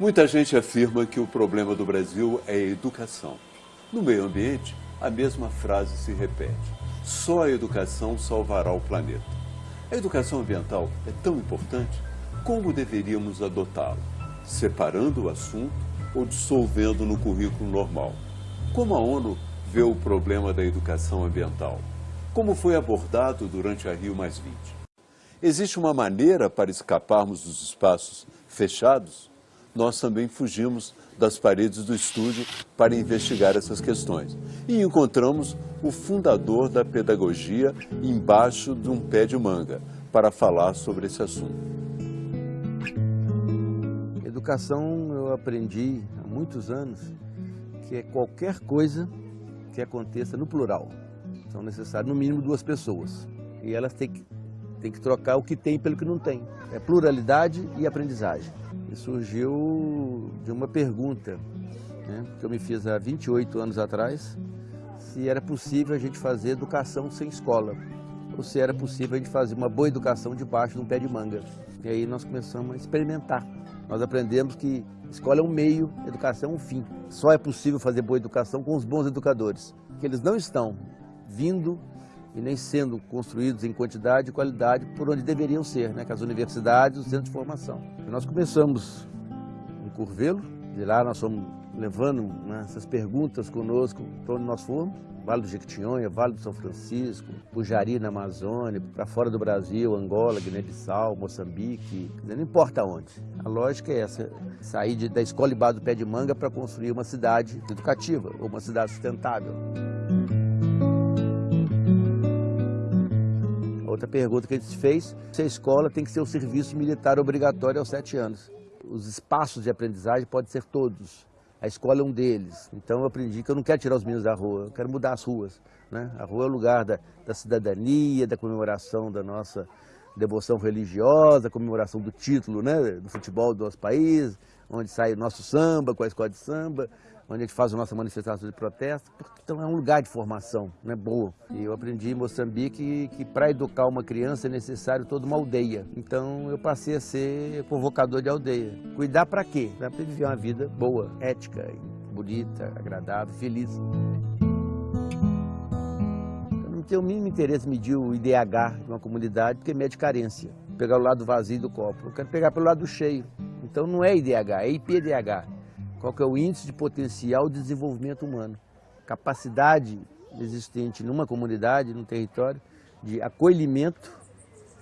Muita gente afirma que o problema do Brasil é a educação. No meio ambiente, a mesma frase se repete. Só a educação salvará o planeta. A educação ambiental é tão importante? Como deveríamos adotá-la? Separando o assunto ou dissolvendo no currículo normal? Como a ONU vê o problema da educação ambiental? Como foi abordado durante a Rio Existe uma maneira para escaparmos dos espaços fechados? Nós também fugimos das paredes do estúdio para investigar essas questões. E encontramos o fundador da pedagogia embaixo de um pé de manga para falar sobre esse assunto. Educação eu aprendi há muitos anos que é qualquer coisa que aconteça no plural. São necessárias no mínimo duas pessoas. E elas têm que, têm que trocar o que tem pelo que não tem. É pluralidade e aprendizagem e surgiu de uma pergunta né, que eu me fiz há 28 anos atrás, se era possível a gente fazer educação sem escola, ou se era possível a gente fazer uma boa educação debaixo de um pé de manga. E aí nós começamos a experimentar. Nós aprendemos que escola é um meio, educação é um fim. Só é possível fazer boa educação com os bons educadores, que eles não estão vindo e nem sendo construídos em quantidade e qualidade por onde deveriam ser, né, as universidades, os centros de formação. Nós começamos em Curvelo, de lá nós fomos levando né, essas perguntas conosco para onde nós fomos, Vale do Jequitinhonha, Vale do São Francisco, Pujari na Amazônia, para fora do Brasil, Angola, Guiné-Bissau, Moçambique, não importa onde. A lógica é essa, sair de, da escola e base do pé de manga para construir uma cidade educativa, ou uma cidade sustentável. Outra pergunta que a gente fez, se a escola tem que ser o serviço militar obrigatório aos sete anos. Os espaços de aprendizagem podem ser todos. A escola é um deles. Então eu aprendi que eu não quero tirar os meninos da rua, eu quero mudar as ruas. Né? A rua é o lugar da, da cidadania, da comemoração da nossa devoção religiosa, comemoração do título né, do futebol do nosso país, onde sai o nosso samba com a escola de samba, onde a gente faz a nossa manifestação de protesto. Então é um lugar de formação, né, boa. E eu aprendi em Moçambique que, que para educar uma criança é necessário toda uma aldeia. Então eu passei a ser convocador de aldeia. Cuidar para quê? Para viver uma vida boa, ética, bonita, agradável, feliz. Eu não o mínimo interesse em medir o IDH de uma comunidade, porque mede carência. Pegar o lado vazio do copo. Eu quero pegar pelo lado cheio. Então não é IDH, é IPDH. Qual que é o índice de potencial de desenvolvimento humano? Capacidade existente numa comunidade, num território, de acolhimento,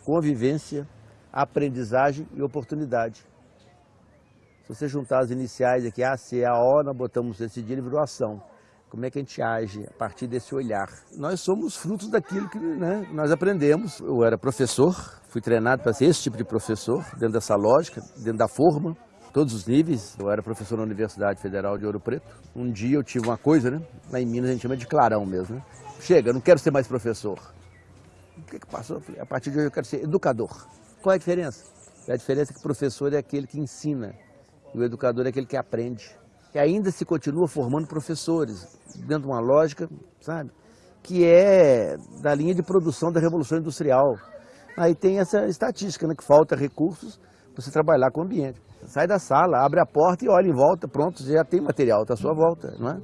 convivência, aprendizagem e oportunidade. Se você juntar as iniciais aqui, A, C, A, O, nós botamos esse dia, ele virou ação. Como é que a gente age a partir desse olhar? Nós somos frutos daquilo que né, nós aprendemos. Eu era professor, fui treinado para ser esse tipo de professor, dentro dessa lógica, dentro da forma todos os níveis. Eu era professor na Universidade Federal de Ouro Preto. Um dia eu tive uma coisa, né? Lá em Minas a gente chama de clarão mesmo, né? Chega, eu não quero ser mais professor. O que, que passou? Falei, a partir de hoje eu quero ser educador. Qual é a diferença? A diferença é que o professor é aquele que ensina e o educador é aquele que aprende. E ainda se continua formando professores, dentro de uma lógica, sabe? Que é da linha de produção da Revolução Industrial. Aí tem essa estatística, né? Que falta recursos para você trabalhar com o ambiente. Sai da sala, abre a porta e olha em volta, pronto, já tem material à sua volta, não é?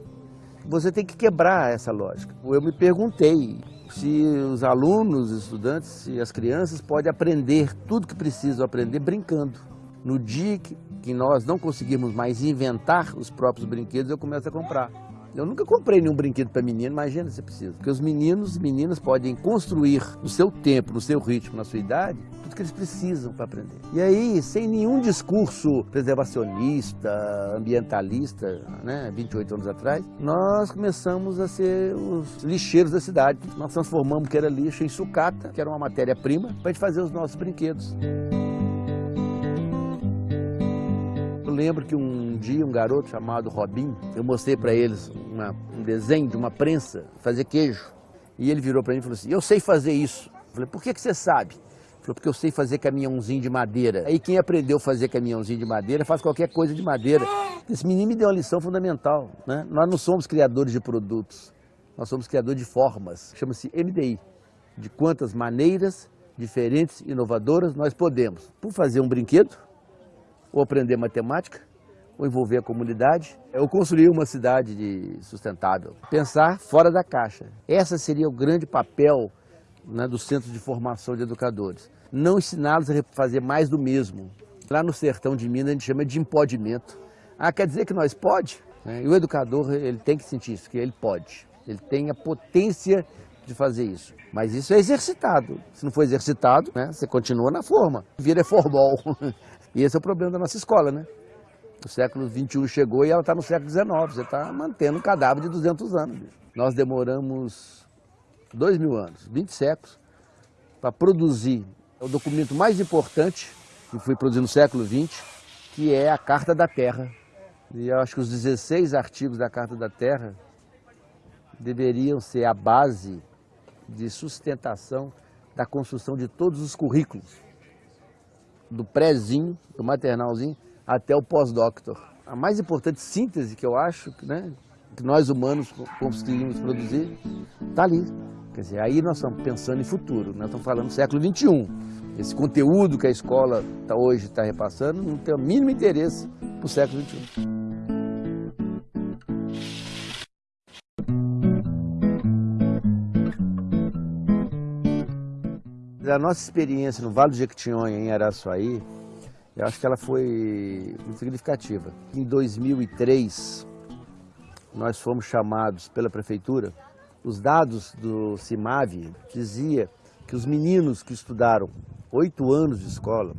Você tem que quebrar essa lógica. Eu me perguntei se os alunos, os estudantes, se as crianças podem aprender tudo que precisam aprender brincando. No dia que, que nós não conseguirmos mais inventar os próprios brinquedos, eu começo a comprar. Eu nunca comprei nenhum brinquedo para menino, imagina se precisa. Porque os meninos e meninas podem construir no seu tempo, no seu ritmo, na sua idade, tudo que eles precisam para aprender. E aí, sem nenhum discurso preservacionista, ambientalista, né, 28 anos atrás, nós começamos a ser os lixeiros da cidade. Nós transformamos o que era lixo em sucata, que era uma matéria-prima, para fazer os nossos brinquedos. Lembro que um dia um garoto chamado Robin, eu mostrei para eles uma, um desenho de uma prensa, fazer queijo. E ele virou para mim e falou assim, eu sei fazer isso. Eu falei, por que, que você sabe? Ele falou, porque eu sei fazer caminhãozinho de madeira. Aí quem aprendeu a fazer caminhãozinho de madeira faz qualquer coisa de madeira. Esse menino me deu uma lição fundamental. Né? Nós não somos criadores de produtos, nós somos criadores de formas. Chama-se MDI, de quantas maneiras diferentes, inovadoras nós podemos. Por fazer um brinquedo, ou aprender matemática, ou envolver a comunidade, ou construir uma cidade sustentável. Pensar fora da caixa. Esse seria o grande papel né, do Centro de Formação de Educadores. Não ensiná-los a fazer mais do mesmo. Lá no sertão de Minas a gente chama de impodimento. Ah, quer dizer que nós pode? Né? E o educador ele tem que sentir isso, que ele pode. Ele tem a potência de fazer isso. Mas isso é exercitado. Se não for exercitado, né, você continua na forma. Vira formal. E esse é o problema da nossa escola, né? O século XXI chegou e ela está no século XIX. Você está mantendo um cadáver de 200 anos. Nós demoramos dois mil anos, 20 séculos, para produzir o documento mais importante que foi produzido no século XX, que é a Carta da Terra. E eu acho que os 16 artigos da Carta da Terra deveriam ser a base de sustentação da construção de todos os currículos, do prézinho, do maternalzinho, até o pós-doctor. A mais importante síntese que eu acho né, que nós humanos conseguimos produzir está ali. Quer dizer, aí nós estamos pensando em futuro, nós estamos falando do século XXI. Esse conteúdo que a escola tá, hoje está repassando não tem o mínimo interesse para o século XXI. A nossa experiência no Vale do Jequitinhonha, em Araçuaí, eu acho que ela foi muito significativa. Em 2003, nós fomos chamados pela prefeitura, os dados do CIMAV dizia que os meninos que estudaram oito anos de escola,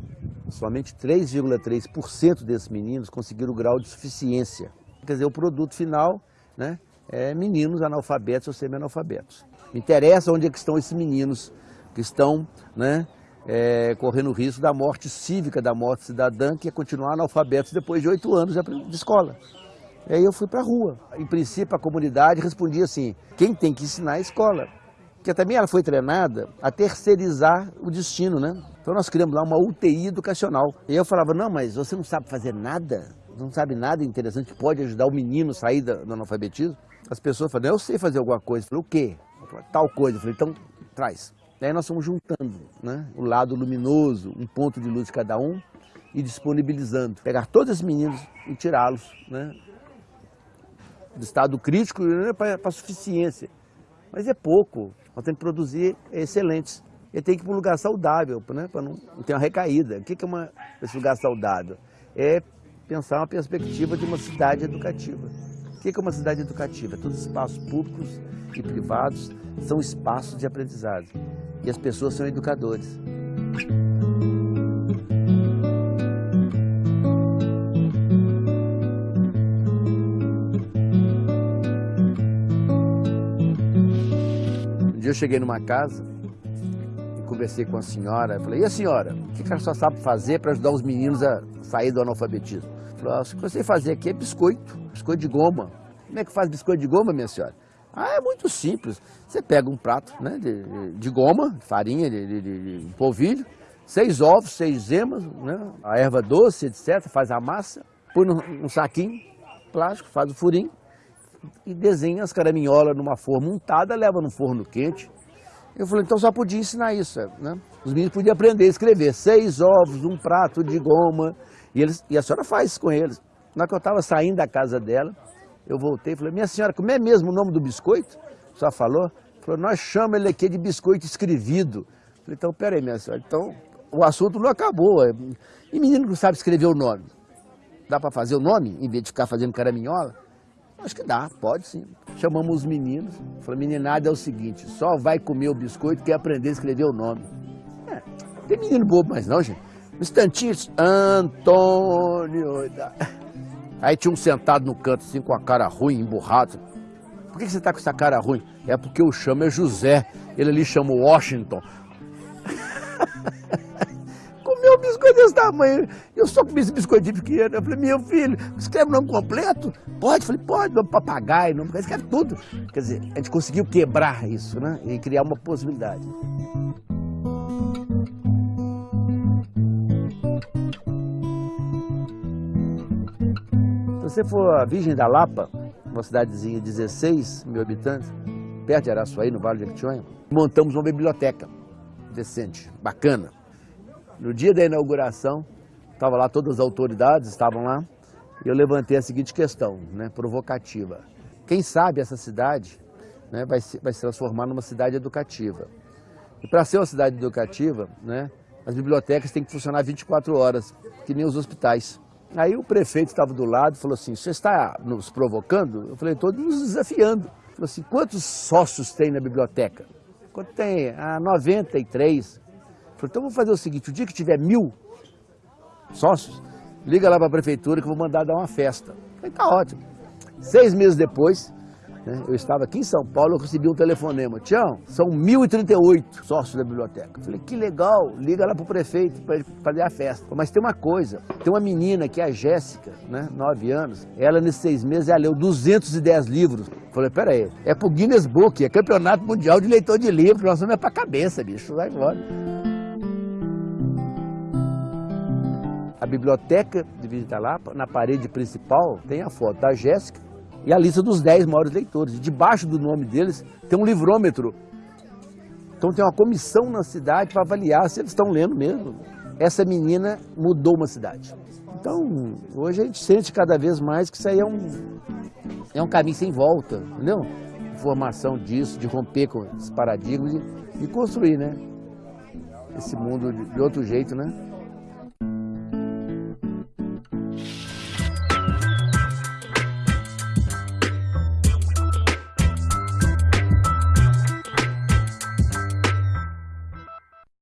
somente 3,3% desses meninos conseguiram o grau de suficiência. Quer dizer, o produto final né, é meninos analfabetos ou semi-analfabetos. Me interessa onde é que estão esses meninos que estão né, é, correndo o risco da morte cívica, da morte cidadã, que é continuar analfabetos depois de oito anos de escola. E aí eu fui para a rua. Em princípio, a comunidade respondia assim, quem tem que ensinar é a escola. Porque também ela foi treinada a terceirizar o destino, né? Então nós criamos lá uma UTI educacional. E eu falava, não, mas você não sabe fazer nada? Não sabe nada interessante que pode ajudar o menino a sair do analfabetismo? As pessoas falam, eu sei fazer alguma coisa. Eu falei, o quê? Eu falei, tal coisa. Eu falei, então traz. Daí nós fomos juntando né, o lado luminoso, um ponto de luz de cada um, e disponibilizando. Pegar todos esses meninos e tirá-los né, do estado crítico né, para a suficiência. Mas é pouco, nós temos que produzir excelentes. Ele tem que ir para um lugar saudável, né, para não, não ter uma recaída. O que é uma, esse lugar saudável? É pensar uma perspectiva de uma cidade educativa. O que é uma cidade educativa? Todos os espaços públicos e privados são espaços de aprendizado. E as pessoas são educadores. dia eu cheguei numa casa e conversei com a senhora. Falei, e a senhora, o que a senhora sabe fazer para ajudar os meninos a sair do analfabetismo? Falei, ah, o que eu sei fazer aqui é biscoito, biscoito de goma. Como é que faz biscoito de goma, minha senhora? Ah, é muito simples. Você pega um prato né, de, de goma, farinha de, de, de, polvilho, seis ovos, seis gemas, né, a erva doce, etc. Faz a massa, põe num, saquinho plástico, faz o furinho, e desenha as caraminholas numa forma untada, leva no forno quente. Eu falei, então só podia ensinar isso, né? Os meninos podiam aprender a escrever seis ovos, um prato de goma, e, eles, e a senhora faz com eles. Na que eu estava saindo da casa dela, eu voltei e falei, minha senhora, como é mesmo o nome do biscoito? Senhora falou? Falou, nós chamamos ele aqui de biscoito escrevido. falei, então, peraí, minha senhora, então o assunto não acabou. E menino que não sabe escrever o nome? Dá para fazer o nome, em vez de ficar fazendo caraminhola? Acho que dá, pode sim. Chamamos os meninos, falou, meninada é o seguinte, só vai comer o biscoito que aprender a escrever o nome. É, tem menino bobo mais não, gente. Um instantinho, Antônio. Aí tinha um sentado no canto, assim, com a cara ruim, emburrado. Por que você está com essa cara ruim? É porque o chamo é José, ele ali chama Washington comeu um biscoito desse tamanho. Eu só comi esse biscoitinho pequeno. Eu falei, meu filho, escreve o nome completo? Pode? Falei, pode, nome papagaio, nome, escreve tudo. Quer dizer, a gente conseguiu quebrar isso, né? E criar uma possibilidade. Você for a Virgem da Lapa, uma cidadezinha de 16 mil habitantes, perto de Araçuaí, no Vale de Jequitinhonha, montamos uma biblioteca decente, bacana. No dia da inauguração, estava lá todas as autoridades, estavam lá, eu levantei a seguinte questão, né, provocativa. Quem sabe essa cidade né, vai, se, vai se transformar numa cidade educativa. E para ser uma cidade educativa, né, as bibliotecas têm que funcionar 24 horas, que nem os hospitais. Aí o prefeito estava do lado e falou assim, você está nos provocando? Eu falei, estou nos desafiando. Ele falou assim, quantos sócios tem na biblioteca? Quanto tem? Ah, 93. Eu falei, então vamos fazer o seguinte, o dia que tiver mil sócios, liga lá para a prefeitura que eu vou mandar dar uma festa. Eu falei, tá ótimo. Seis meses depois, né, eu estava aqui em São Paulo, eu recebi um telefonema. Tião, são 1.038 sócios da biblioteca. Eu falei, que legal, liga lá para o prefeito para fazer a festa. Mas tem uma coisa, tem uma menina que é a Jéssica, né, 9 anos, ela nesses seis meses ela leu 210 livros. Eu falei, peraí, é pro Guinness Book, é campeonato mundial de leitor de livros, nós vamos é pra cabeça, bicho, vai embora. A biblioteca de Visita Lapa, na parede principal, tem a foto da Jéssica e a lista dos 10 maiores leitores. E debaixo do nome deles tem um livrômetro. Então tem uma comissão na cidade para avaliar se eles estão lendo mesmo. Essa menina mudou uma cidade. Então, hoje a gente sente cada vez mais que isso aí é um, é um caminho sem volta, entendeu? Formação disso, de romper com esses paradigmas e, e construir, né? Esse mundo de, de outro jeito, né?